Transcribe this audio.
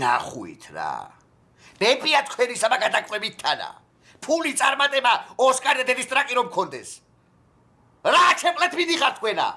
ნახუით რა. ნებია თქვენი სამა გადაკვებით თანა. ფული წარმატება ოსკარ დედის ტრაკი რომ გქონდეს. რა ჩეპლეთ მიდიხარ თქვენა?